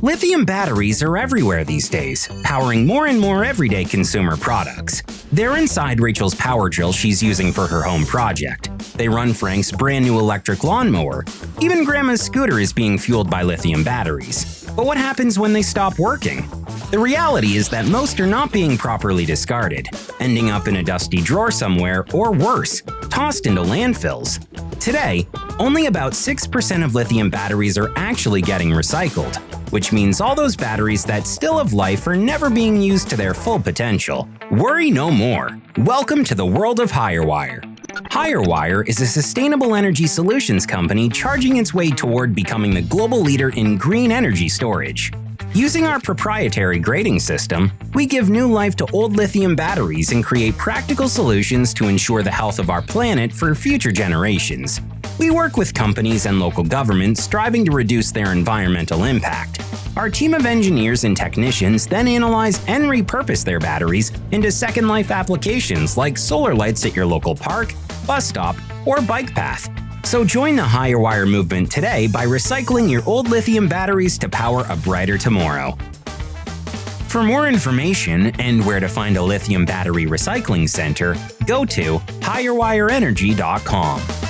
Lithium batteries are everywhere these days, powering more and more everyday consumer products. They're inside Rachel's power drill she's using for her home project. They run Frank's brand new electric lawnmower. Even Grandma's scooter is being fueled by lithium batteries. But what happens when they stop working? The reality is that most are not being properly discarded, ending up in a dusty drawer somewhere, or worse, tossed into landfills. Today, only about 6% of lithium batteries are actually getting recycled, which means all those batteries that still have life are never being used to their full potential. Worry no more. Welcome to the world of HireWire. HireWire is a sustainable energy solutions company charging its way toward becoming the global leader in green energy storage. Using our proprietary grading system, we give new life to old lithium batteries and create practical solutions to ensure the health of our planet for future generations. We work with companies and local governments striving to reduce their environmental impact. Our team of engineers and technicians then analyze and repurpose their batteries into second life applications like solar lights at your local park, bus stop, or bike path. So join the HireWire movement today by recycling your old lithium batteries to power a brighter tomorrow. For more information and where to find a lithium battery recycling center, go to hirewireenergy.com.